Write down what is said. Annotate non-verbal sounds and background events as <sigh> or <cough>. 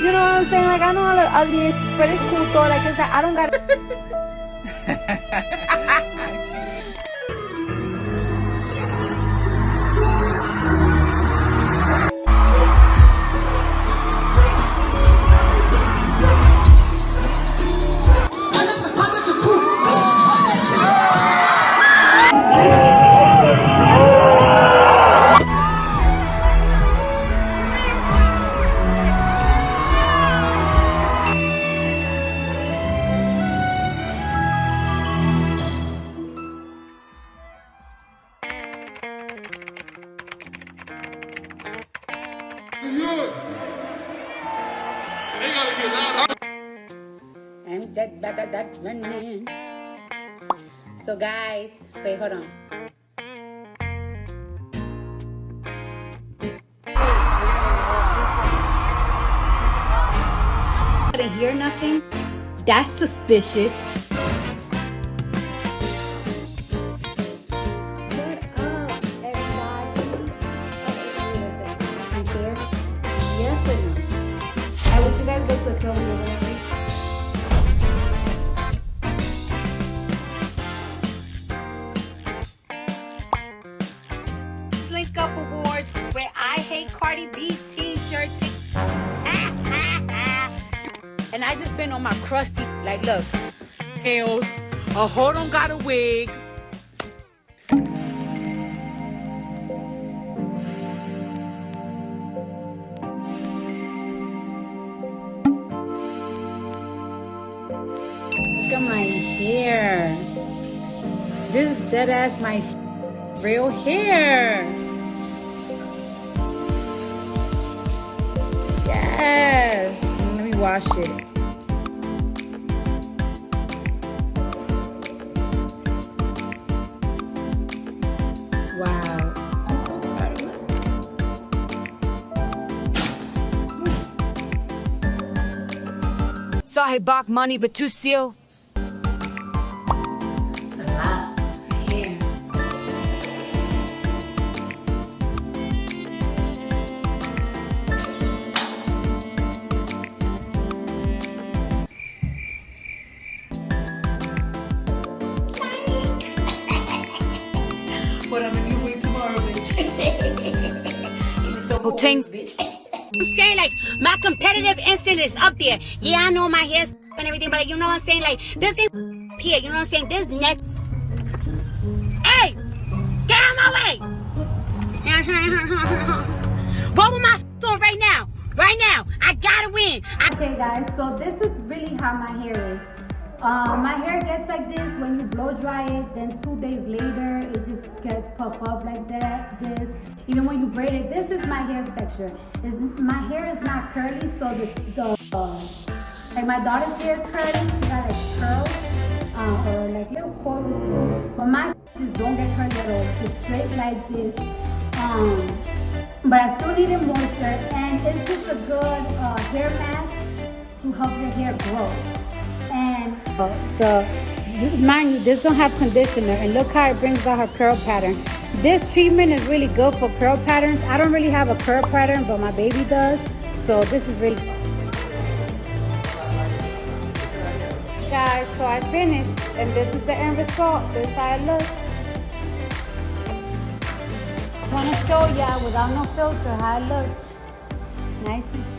You know what I'm saying? Like I know I look ugly, but it's cool though. Like it's like I don't got. <laughs> I'm dead, better that running. So guys, wait, hold on. I didn't hear nothing. That's suspicious. Cardi B t-shirt. <laughs> and I just been on my crusty, like look, nails, a hold on got a wig. Look at my hair. This is dead ass my real hair. Wash it. Wow. I'm so proud of myself. Sahib Bak Money Batusio. It's a tomorrow, bitch. Hoteng. I'm saying like my competitive instinct is up there. Yeah, I know my hair's and everything, but you know what I'm saying? Like this ain't here. You know what I'm saying? This neck. Hey, get out of my way! <laughs> What with my on right now? Right now, I gotta win. okay, guys. So this is really how my hair is. Um, my hair gets like this when you blow dry it. Then two days later, it just gets puff up like that. This, even when you braid it, this is my hair texture. Is my hair is not curly, so the the uh, like my daughter's hair is curly. She got like curls uh, or like little coils. But my just don't get curly at all. It's straight like this. Um, but I still need it moisture, and it's just a good uh, hair mask to help your hair grow. And uh, the mind you, this don't have conditioner, and look how it brings out her curl pattern. This treatment is really good for curl patterns. I don't really have a curl pattern, but my baby does, so this is really. Guys, so I finished, and this is the end result. This is how it looks. I want to show y'all without no filter how it looks. Nice